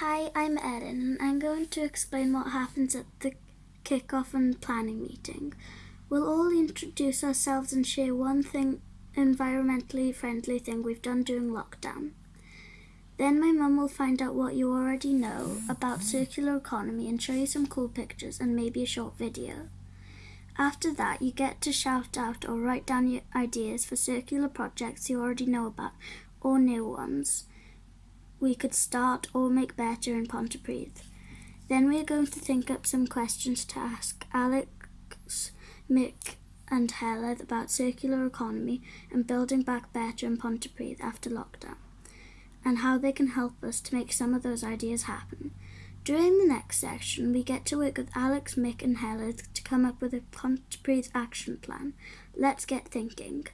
Hi, I'm Erin and I'm going to explain what happens at the kick-off and planning meeting. We'll all introduce ourselves and share one thing environmentally friendly thing we've done during lockdown. Then my mum will find out what you already know about circular economy and show you some cool pictures and maybe a short video. After that, you get to shout out or write down your ideas for circular projects you already know about or new ones we could start or make better in Pontypridd. Then we are going to think up some questions to ask Alex, Mick and Hella about circular economy and building back better in Pontypridd after lockdown and how they can help us to make some of those ideas happen. During the next section, we get to work with Alex, Mick and Hella to come up with a Pontypridd action plan. Let's get thinking.